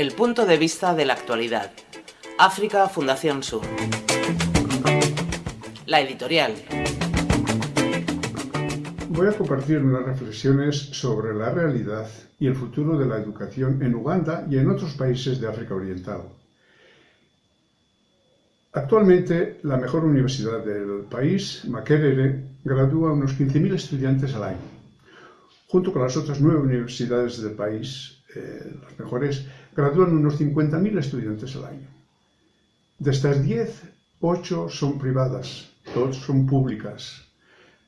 El punto de vista de la actualidad. África Fundación Sur. La editorial. Voy a compartir unas reflexiones sobre la realidad y el futuro de la educación en Uganda y en otros países de África Oriental. Actualmente, la mejor universidad del país, Makerere, gradúa unos 15.000 estudiantes al año. Junto con las otras nueve universidades del país, eh, las mejores, gradúan unos 50.000 estudiantes al año. De estas 10, 8 son privadas, 2 son públicas.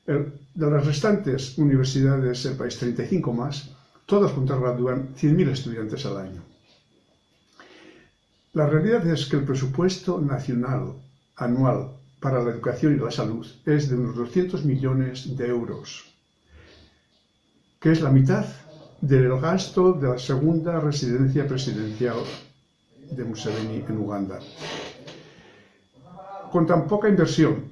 de las restantes universidades del país, 35 más, todas juntas gradúan 100.000 estudiantes al año. La realidad es que el presupuesto nacional anual para la educación y la salud es de unos 200 millones de euros, que es la mitad del gasto de la segunda residencia presidencial de Museveni en Uganda. Con tan poca inversión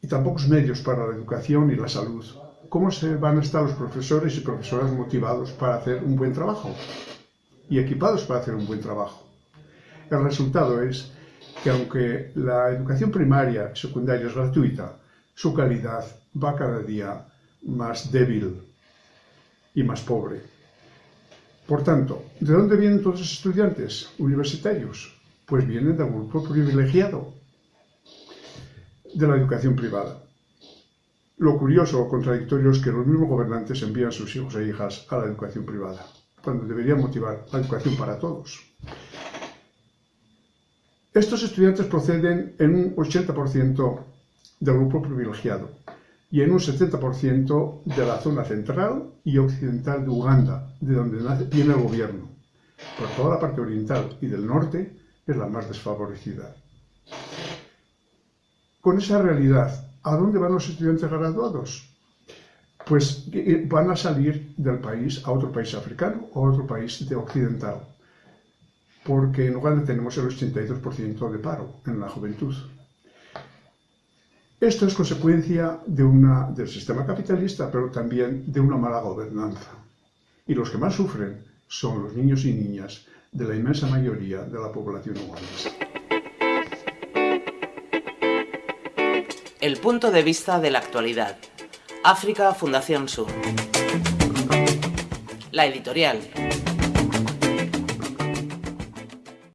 y tan pocos medios para la educación y la salud, ¿cómo se van a estar los profesores y profesoras motivados para hacer un buen trabajo y equipados para hacer un buen trabajo? El resultado es que aunque la educación primaria y secundaria es gratuita, su calidad va cada día más débil y más pobre. Por tanto, ¿de dónde vienen todos los estudiantes universitarios? Pues vienen del grupo privilegiado de la educación privada. Lo curioso o contradictorio es que los mismos gobernantes envían a sus hijos e hijas a la educación privada, cuando deberían motivar la educación para todos. Estos estudiantes proceden en un 80% del grupo privilegiado y en un 70% de la zona central y occidental de Uganda, de donde viene el gobierno. Por toda la parte oriental y del norte es la más desfavorecida. Con esa realidad, ¿a dónde van los estudiantes graduados? Pues eh, van a salir del país a otro país africano o a otro país de occidental porque en Uganda tenemos el 82% de paro en la juventud. Esto es consecuencia del sistema capitalista, pero también de una mala gobernanza. Y los que más sufren son los niños y niñas de la inmensa mayoría de la población ugandesa. El punto de vista de la actualidad. África Fundación Sur. La editorial.